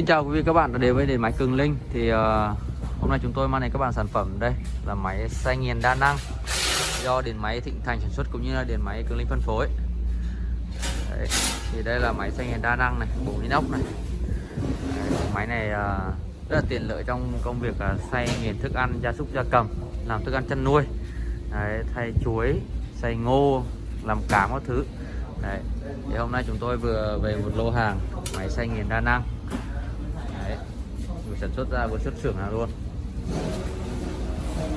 Xin chào quý vị các bạn đã đến với điện máy Cường Linh. Thì uh, hôm nay chúng tôi mang đến các bạn sản phẩm đây là máy xay nghiền đa năng Do điện máy Thịnh Thành sản xuất cũng như là điện máy Cường Linh phân phối. Đấy, Thì đây là máy xay nghiền đa năng này, bộ inox này. Đấy, Máy này uh, rất là tiện lợi trong công việc uh, xay nghiền thức ăn gia súc gia cầm Làm thức ăn chăn nuôi. Đấy, Thay chuối, xay ngô, làm cám các thứ. Đấy. Thì hôm nay chúng tôi vừa về một lô hàng máy xay nghiền đa năng sản xuất ra vừa xuất xưởng nào luôn.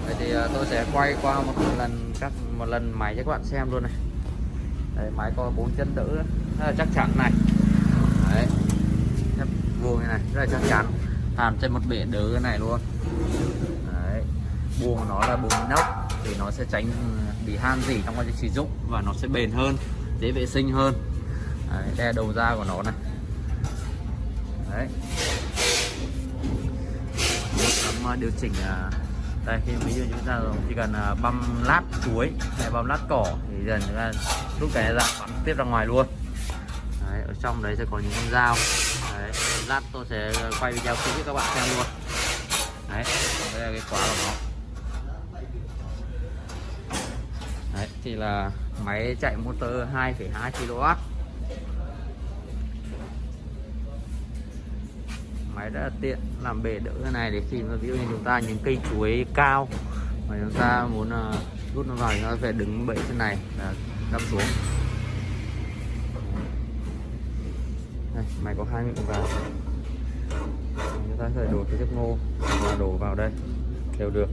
Vậy thì à, tôi sẽ quay qua một lần các một lần máy cho các bạn xem luôn này. Đấy, máy có bốn chân đỡ rất là chắc chắn này. Đấy. Thép vuông này, này rất là chắc chắn. Hàn trên một bể đỡ này luôn. Đấy. buồng nó là buồng inox thì nó sẽ tránh bị han gì trong quá trình sử dụng và nó sẽ bền hơn dễ vệ sinh hơn. Đấy, đe đầu ra của nó này. Đấy. Điều chỉnh à, đây khi ví dụ chúng ta chỉ cần à, băm lát chuối hay băm lát cỏ thì dần chúng ta rút cái ra bắn tiếp ra ngoài luôn. Đấy, ở trong đấy sẽ có những con dao. Đấy, lát tôi sẽ quay video kỹ cho các bạn xem luôn. Đấy đây là cái khóa của nó. Đấy thì là máy chạy motor 2,2 kW máy rất là tiện làm bể đỡ cái này để khi mà ví dụ như chúng ta những cây chuối cao mà chúng ta muốn uh, rút nó vào thì nó phải đứng bẫy trên này là đâm xuống. Đây, máy có hai miệng vào. Chúng ta sẽ đổ cái chiếc ngô và đổ vào đây. Đều được.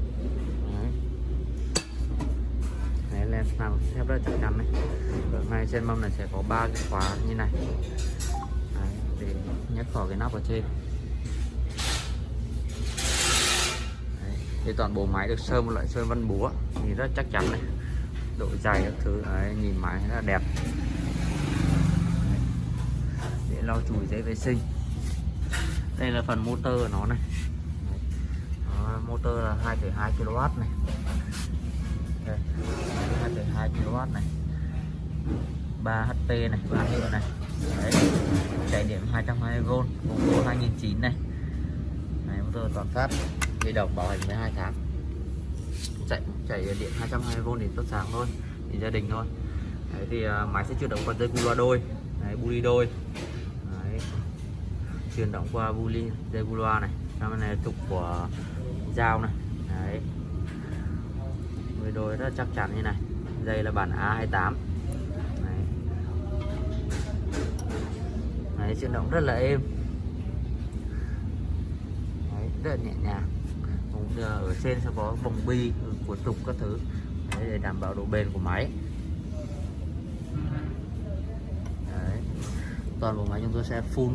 Hãy làm thép rất chắc chắn này. Ở ngay trên mâm này sẽ có ba cái khóa như này. Đấy, để nhấc khỏi cái nắp ở trên Đấy, thì toàn bộ máy được sơn một loại sơn vân búa thì rất chắc chắn này. Độ dày các thứ Đấy, nhìn máy rất là đẹp. Để lau chùi dễ vệ sinh. Đây là phần motor của nó này. Đó, motor là 2,2 kW này. 2,2 kW này. 3 HP này 3 hiệu này. Đấy. chạy điện 220V cùng bộ 2009 này. Này motor toàn phát dây đồng bảo hành 12 tháng. Chạy chạy điện 220V thì tốt sáng thôi thì gia đình thôi. Đấy, thì uh, máy sẽ chuyển động qua dây cu loa đôi. Đấy, buli đôi. Đấy. chuyển động qua bu buli dây cu loa này. Trong này trục của dao này. Đấy. Đôi rất chắc chắn như này. Dây là bản A28 Đấy. Đấy, chuyển động rất là êm. Đấy, rất là nhẹ nhàng cũng ở trên sẽ có vòng bi của trục các thứ. Đấy, để đảm bảo độ bền của máy. Đấy. toàn bộ máy chúng tôi sẽ phun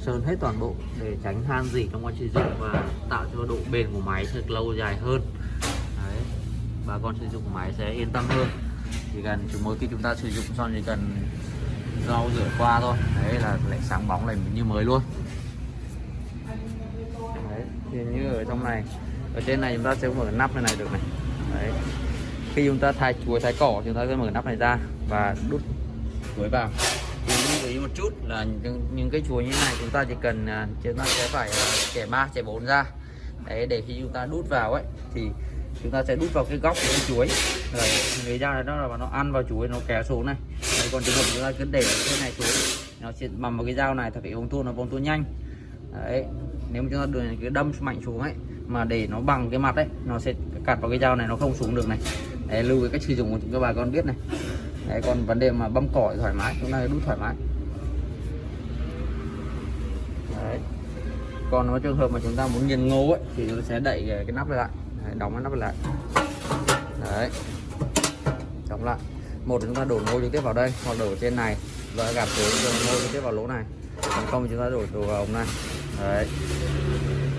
sơn hết toàn bộ để tránh han gì trong quá trình dùng và tạo cho độ bền của máy được lâu dài hơn. Đấy, bà con sử dụng máy sẽ yên tâm hơn. Chỉ cần mỗi khi chúng ta sử dụng xong chỉ cần rau rửa qua thôi. Đấy là lại sáng bóng lại như mới luôn thì như ở trong này ở trên này chúng ta sẽ mở nắp này này được này. Đấy. Khi chúng ta thay chuối thái cỏ chúng ta sẽ mở nắp này ra và đút chuối vào. Thì lưu ý một chút là những, những cái chuối như này chúng ta chỉ cần à, chúng ta sẽ phải à, chẻ ba chẻ bốn ra. Đấy để khi chúng ta đút vào ấy thì chúng ta sẽ đút vào cái góc của cái chuối. Rồi người ra đó là nó ăn vào chuối nó kéo xuống này. Đấy, còn trường hợp chúng ta cứ để cái này chuối nó sẽ mầm vào cái dao này thật phải bông tua nó bông tua nhanh. Đấy nếu mà chúng ta đưa cái đâm mạnh xuống ấy mà để nó bằng cái mặt ấy nó sẽ cạt vào cái dao này nó không xuống được này. Đấy, lưu cái cách sử dụng của chúng các bà con biết này. Đấy, còn vấn đề mà băm cỏ thoải mái chúng ta đút thoải mái. Đấy. Còn nó trường hợp mà chúng ta muốn nghiền ngô ấy thì chúng ta sẽ đẩy cái nắp lại. Đấy, đóng cái nắp lại. Đấy. Đóng lại. Một chúng ta đổ ngô trực tiếp vào đây hoặc đổ trên này. Và gạt xuống ngô trực tiếp vào lỗ này. Còn không chúng ta đổ đổ vào ống này đấy.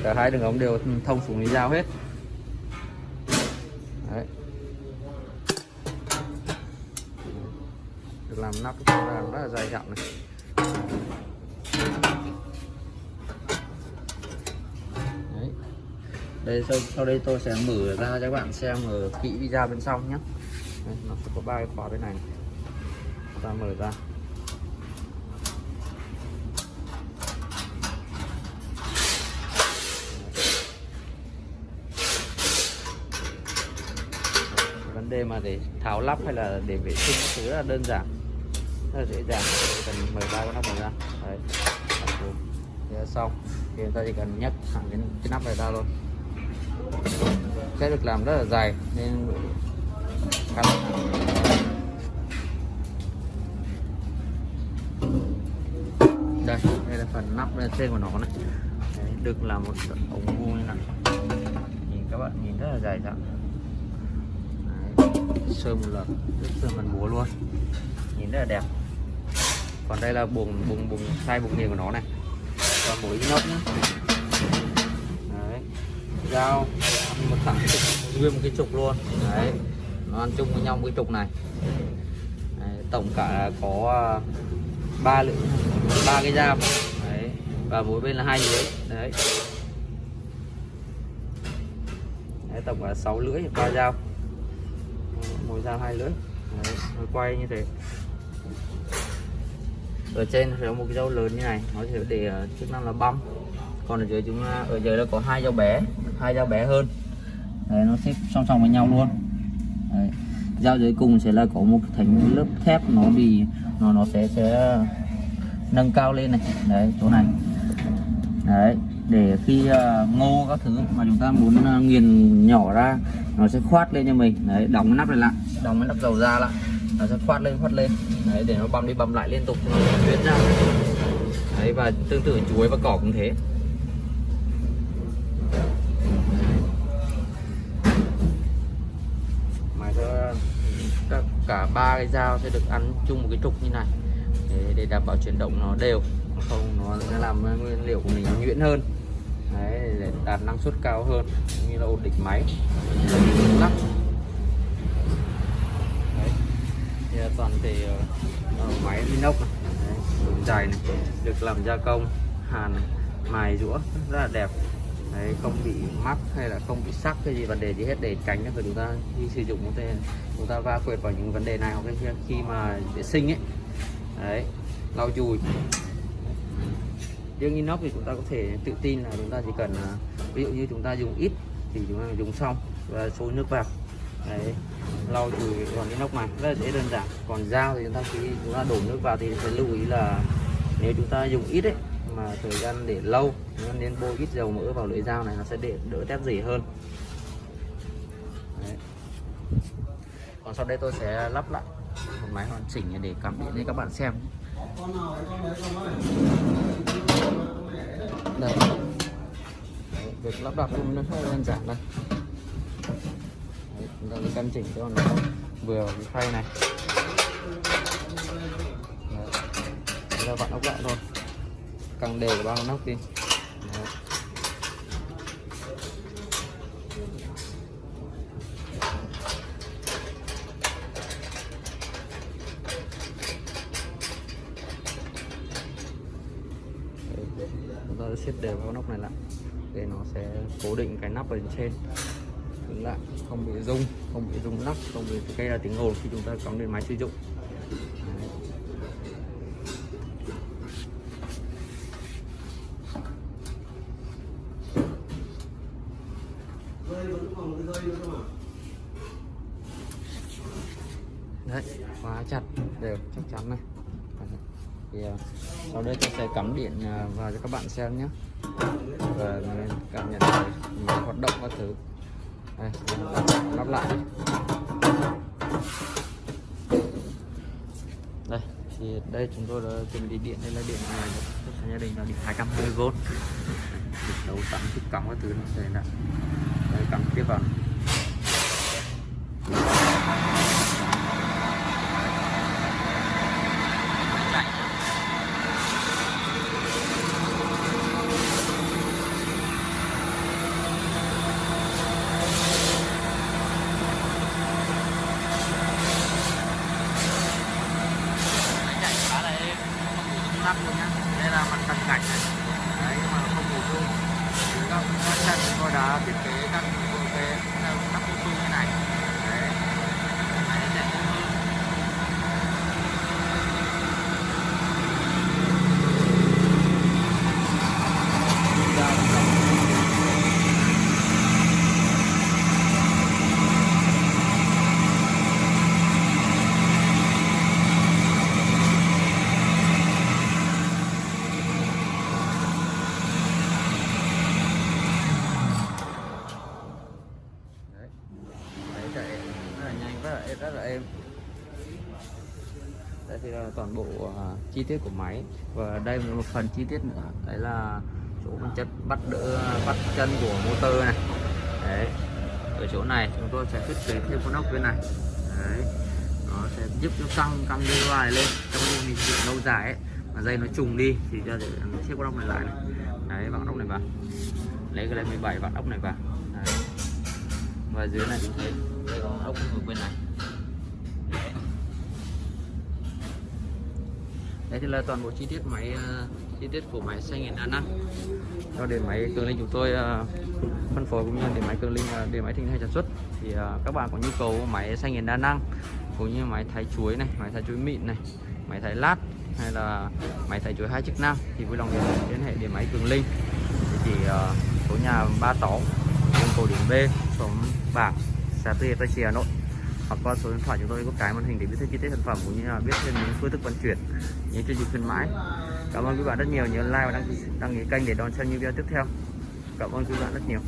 Cả hai đường ống đều thông xuống lý dao hết. Đấy. Được làm nắp làm rất là dài dặn này. Đây sau, sau đây tôi sẽ mở ra cho các bạn xem ở kỹ video bên trong nhé. Đấy, nó sẽ có ba cái khóa bên này ta mở ra. Đề mà để tháo lắp hay là để vệ sinh các thứ là đơn giản. Rất là dễ dàng. Chỉ cần mở ba con nắp này ra. Đấy. Thế là xong. Thì chúng ta chỉ cần nhấc thẳng cái, cái nắp này ra thôi. Sẽ được làm rất là dài nên khá là đây đây là phần nắp lên trên của nó này. Đấy, được làm một ống vuông như này. Nhìn các bạn nhìn rất là dài dặn sơn một lần được sơn bằng múa luôn. Nhìn rất là đẹp. Còn đây là buồng buồng buồng sai buồng nghiền của nó này. Còn mũi inox nhé đấy. Dao một thẳng trục nguyên một cái trục luôn. Đấy. Nó ăn chung với nhau một cái trục này. Đấy, tổng cả có à, ba lưỡi ba cái dao. Đấy. Và mỗi bên là hai lưỡi. Đấy. Đấy, tổng là 6 lưỡi ba dao mồi dao hai lưỡi. Đấy, nó quay như thế. Ở trên sẽ có một cái dao lớn như này nó sẽ để ờ, chức năng là băm. Còn ở dưới chúng ta ở dưới là có hai dao bé hai dao bé hơn. Đấy, nó xếp song song với nhau luôn. Đấy. dao dưới cùng sẽ là có một thành lớp thép nó bị nó nó sẽ sẽ nâng cao lên này. Đấy chỗ này. Đấy để khi uh, ngô các thứ mà chúng ta muốn uh, nghiền nhỏ ra nó sẽ khoát lên cho mình. Đấy đóng cái nắp này lại. Đóng cái nắp dầu ra lại. Nó sẽ khoát lên khoát lên. Đấy để nó băm đi băm lại liên tục. Nó tuyết ra. Đấy và tương tự chuối và cỏ cũng thế. Mà cho cả ba cái dao sẽ được ăn chung một cái trục như này. Để, để đảm bảo chuyển động nó đều. Không nó sẽ làm nguyên liệu của mình nhuyễn hơn đấy để đạt năng suất cao hơn cũng như là ổn định máy. Lắp. Đấy. Thì toàn thể uh, máy inox này. Đấy, đường dài này được làm gia công hàn mài rũa rất là đẹp. Đấy không bị mắc hay là không bị sắc cái gì vấn đề gì hết để tránh cho chúng ta khi sử dụng có thể chúng ta va quệt vào những vấn đề này hoặc khi mà vệ sinh ấy. Đấy lau chùi riêng inox thì chúng ta có thể tự tin là chúng ta chỉ cần à, ví dụ như chúng ta dùng ít thì chúng ta dùng xong và xối nước vào. Đấy, lau chùi còn inox này rất là dễ đơn giản. Còn dao thì chúng ta khi chúng ta đổ nước vào thì phải lưu ý là nếu chúng ta dùng ít ấy, mà thời gian để lâu nên bôi ít dầu mỡ vào lưỡi dao này, nó sẽ để đỡ tép dỉ hơn. Đấy. còn sau đây tôi sẽ lắp lại một máy hoàn chỉnh để cảm biến cho các bạn xem đây Đấy, việc lắp đặt cũng rất đơn giản đây Đấy, chúng ta căn chỉnh cho nó vừa cái khay này. Đấy. Đấy là vặn ốc lại thôi. Càng đều bao nóc đi Đấy. chúng ta sẽ xếp đều cái nóc này lại. Để nó sẽ cố định cái nắp ở trên. Cứng lại không bị rung không bị rung nắp không bị gây ra tiếng ồn khi chúng ta cắm lên máy sử dụng. Đấy. đấy khóa chặt đều chắc chắn này. Thì uh, sau đây tôi sẽ cắm điện uh, vào cho các bạn xem nhé và cảm nhận mọi hoạt động các thứ. Đây, lắp lại. Đây, thì đây chúng tôi đã chuẩn bị điện. Đây là điện này của gia đình là điện 220V đấu tắm tiếp cắm các thứ này sẽ là đây, cắm tiếp vào này. chạy khá là êm lắp luôn nhá. Đây là mặt cận cảnh này. Đấy mà không đủ dung các các chân tôi đã thiết kế các cái các dung dung như này đấy máy chạy êm hơn Ra là xong. đây thì là toàn bộ à, chi tiết của máy. Và đây là một phần chi tiết nữa. Đấy là chỗ con chất bắt đỡ, bắt chân của motor này. Đấy. Ở chỗ này chúng tôi sẽ thiết kế thêm con ốc bên này. Đấy. Nó sẽ giúp cho căng căng đi ngoài lên. Trong khi mình sử lâu dài ấy, mà dây nó trùng đi, thì cho để chiếc con ốc này lại này. Đấy, vặn ốc này vào. Lấy cái này 17 vặn ốc này vào. Đấy. và dưới này chúng thấy đây có ốc ở bên này. Đây thì là toàn bộ chi tiết máy ờ, chi tiết của máy xay nghiền đa năng cho đến máy cường linh chúng tôi ờ, phân phối cũng như để máy cường linh ờ, để máy thịnh hay sản xuất. Thì ờ, các bạn có nhu cầu máy xay nghiền đa năng cũng như máy thái chuối này máy thái chuối mịn này máy thái lát hay là máy thái chuối hai chức năng thì vui lòng liên hệ đến máy cường linh địa chỉ ờ, số nhà 36 đường cầu điểm B xóm bảng xã Tư Hiệp Tây Trì Hà Nội hoặc qua số điện thoại chúng tôi có cái màn hình để biết thêm chi tiết sản phẩm cũng như là biết thêm những phương thức vận chuyển những chương trình khuyến mãi. Cảm ơn quý bạn rất nhiều nhớ like và đăng ký, đăng ký kênh để đón xem những video tiếp theo. Cảm ơn quý bạn rất nhiều.